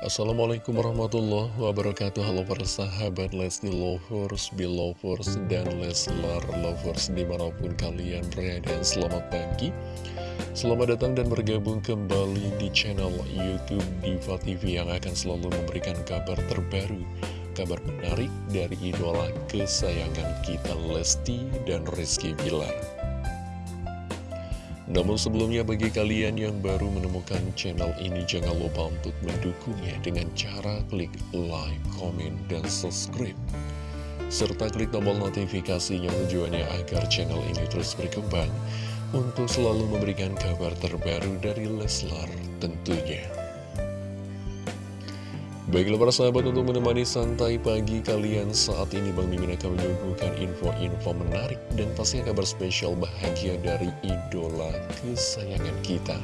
Assalamualaikum warahmatullahi wabarakatuh. Halo para sahabat Lesti Lovers, Belovers, dan Leslar Lovers Di mana pun kalian berada. Selamat pagi. Selamat datang dan bergabung kembali di channel Youtube Diva TV Yang akan selalu memberikan kabar terbaru Kabar menarik dari idola kesayangan kita Lesti dan Rizky Bilar namun sebelumnya bagi kalian yang baru menemukan channel ini jangan lupa untuk mendukungnya dengan cara klik like, comment, dan subscribe. Serta klik tombol notifikasinya tujuannya agar channel ini terus berkembang untuk selalu memberikan kabar terbaru dari Leslar tentunya. Baiklah para sahabat untuk menemani santai pagi kalian saat ini Bang Mimin akan menyuguhkan info-info menarik dan pastinya kabar spesial bahagia dari idola kesayangan kita.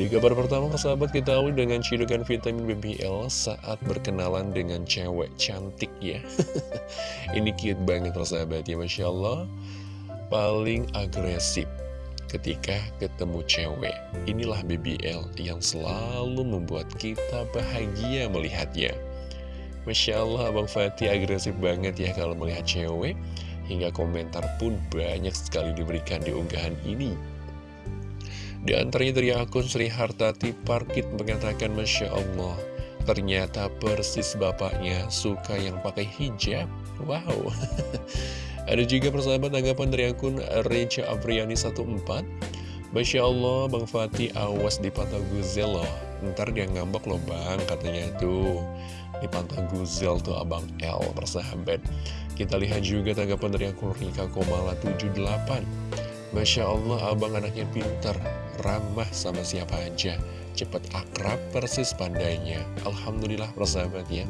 Di kabar pertama sahabat kita awali dengan cidukan vitamin BBL saat berkenalan dengan cewek cantik ya. ini cute banget sahabat ya Masya Allah. Paling agresif ketika ketemu cewek. Inilah BBL yang selalu membuat kita bahagia melihatnya. Masya Allah, Abang Fatih agresif banget ya kalau melihat cewek. Hingga komentar pun banyak sekali diberikan di unggahan ini. Di antaranya dari akun Sri Hartati Parkit mengatakan Masya Allah, ternyata persis bapaknya suka yang pakai hijab. Wow, Ada juga persahabat tanggapan dari akun Recha Apriani 14 Masya Allah Bang Fatih awas di Pantai Guzel loh. Ntar dia ngambek loh bang katanya tuh. Di Pantai Guzel tuh Abang L persahabat. Kita lihat juga tanggapan dari akun Rika Komala 78 Masya Allah abang anaknya pinter Ramah sama siapa aja. Cepat akrab persis pandainya. Alhamdulillah persahabat ya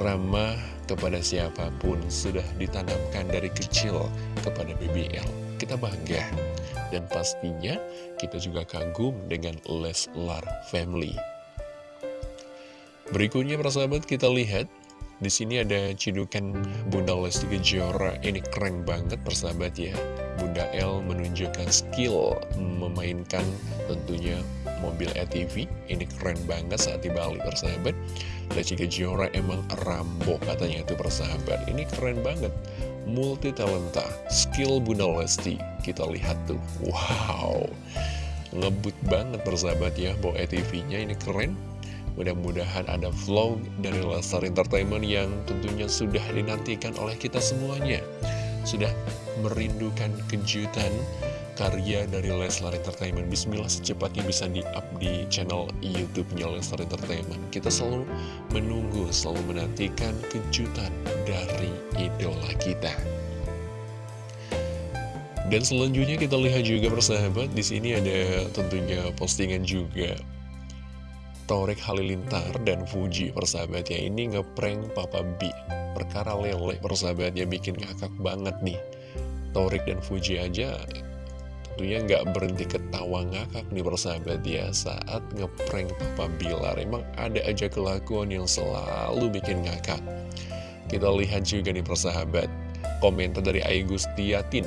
ramah kepada siapa pun sudah ditanamkan dari kecil kepada BBL. Kita bangga dan pastinya kita juga kagum dengan Leslar Family. Berikutnya persahabat kita lihat di sini ada cidukan Bunda Lesti Kejora. Ini keren banget persahabat ya. Bunda L menunjukkan skill memainkan tentunya mobil ATV Ini keren banget saat di Bali persahabat. Lesti Kejora emang Rambo katanya itu persahabat. Ini keren banget. Multi talenta Skill Bunda Lesti. Kita lihat tuh. Wow. Ngebut banget persahabat ya Bawa ATV-nya ini keren Mudah-mudahan ada vlog dari Lestar Entertainment yang tentunya sudah dinantikan oleh kita semuanya. Sudah merindukan kejutan karya dari Leslar Entertainment. Bismillah secepatnya bisa di-up di channel YouTube-nya Leslar Entertainment. Kita selalu menunggu, selalu menantikan kejutan dari idola kita. Dan selanjutnya kita lihat juga persahabat di sini ada tentunya postingan juga Torik Halilintar dan Fuji persahabatnya ini ngeprank Papa B. Perkara lele persahabatnya bikin ngakak banget nih. Torik dan Fuji aja tentunya nggak berhenti ketawa ngakak nih persahabat ya saat ngeprank Papa Bilar emang ada aja kelakuan yang selalu bikin ngakak. Kita lihat juga nih persahabat komentar dari Aigustiatin.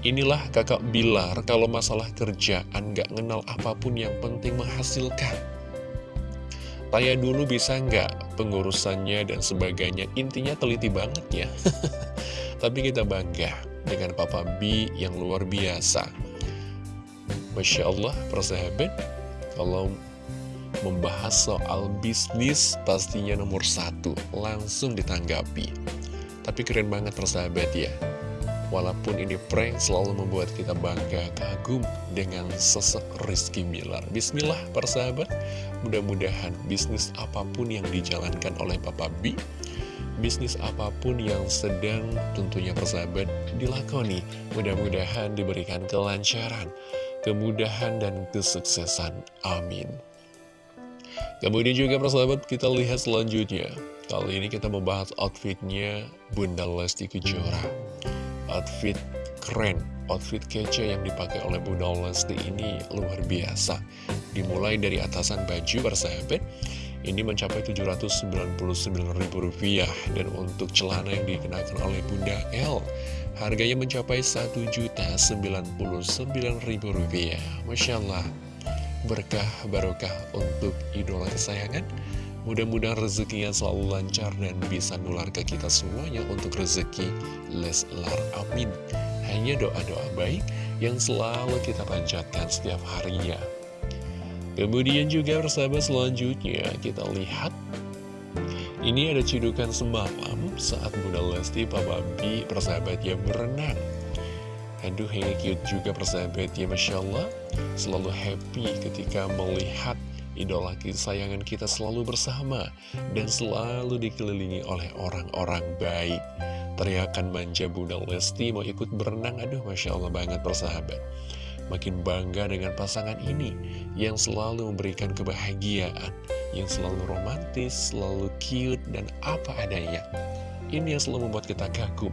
Inilah kakak Bilar kalau masalah kerjaan nggak ngenal apa pun yang penting menghasilkan Tanya dulu bisa nggak pengurusannya dan sebagainya Intinya teliti banget ya Tapi kita bangga dengan Papa B yang luar biasa Masya Allah, persahabat, kalau membahas soal bisnis pastinya nomor satu, langsung ditanggapi. Tapi keren banget persahabat ya. Walaupun ini prank selalu membuat kita bangga kagum dengan sosok Rizky Miller. Bismillah persahabat, mudah-mudahan bisnis apa pun yang dijalankan oleh Papa B, bisnis apa pun yang sedang tentunya persahabat dilakoni, mudah-mudahan diberikan kelancaran kemudahan dan kesuksesan. Amin. Kemudian juga persahabat kita lihat selanjutnya. Kali ini kita membahas outfitnya Bunda Lesti Kejora. Outfit keren, outfit kece yang dipakai oleh Bunda Lesti ini luar biasa. Dimulai dari atasan baju persahabat, ini mencapai Rp799.000 dan untuk celana yang dikenakan oleh Bunda L Harganya mencapai Rp1.099.000 Masya Allah Berkah barokah untuk idola kesayangan Mudah-mudahan rezekinya selalu lancar dan bisa nular ke kita semuanya untuk rezeki Leslar. Amin. Hanya doa-doa baik yang selalu kita panjatkan setiap harinya. Kemudian juga persahabat selanjutnya kita lihat ini ada cidukan semalam saat Bunda Lesti Papa B persahabatnya berenang. Aduh ini cute juga persahabatnya Masya Allah Selalu happy ketika melihat idola kesayangan kita selalu bersama Dan selalu dikelilingi oleh orang-orang baik. Teriakan manja Bunda Lesti mau ikut berenang Aduh Masya Allah banget persahabat. Makin bangga dengan pasangan ini Yang selalu memberikan kebahagiaan Yang selalu romantis, selalu cute, dan apa adanya. Ini yang selalu membuat kita kagum.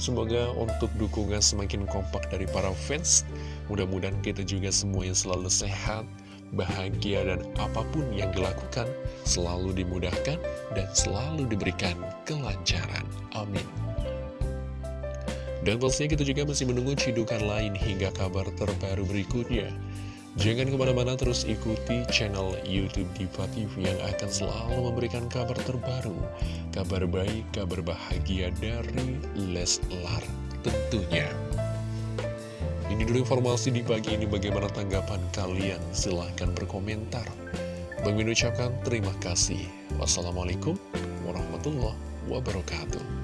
Semoga untuk dukungan semakin kompak dari para fans Mudah-mudahan kita juga semua yang selalu sehat, bahagia, dan apa pun yang dilakukan Selalu dimudahkan dan selalu diberikan kelancaran. Amin. Dan pastinya kita juga masih menunggu cidukan lain hingga kabar terbaru berikutnya. Jangan ke mana-mana terus ikuti channel Youtube Diva TV yang akan selalu memberikan kabar terbaru, kabar baik, kabar bahagia dari Leslar tentunya. Ini dulu informasi di pagi ini bagaimana tanggapan kalian, silahkan berkomentar. Bang ucapkan terima kasih. Wassalamualaikum warahmatullahi wabarakatuh.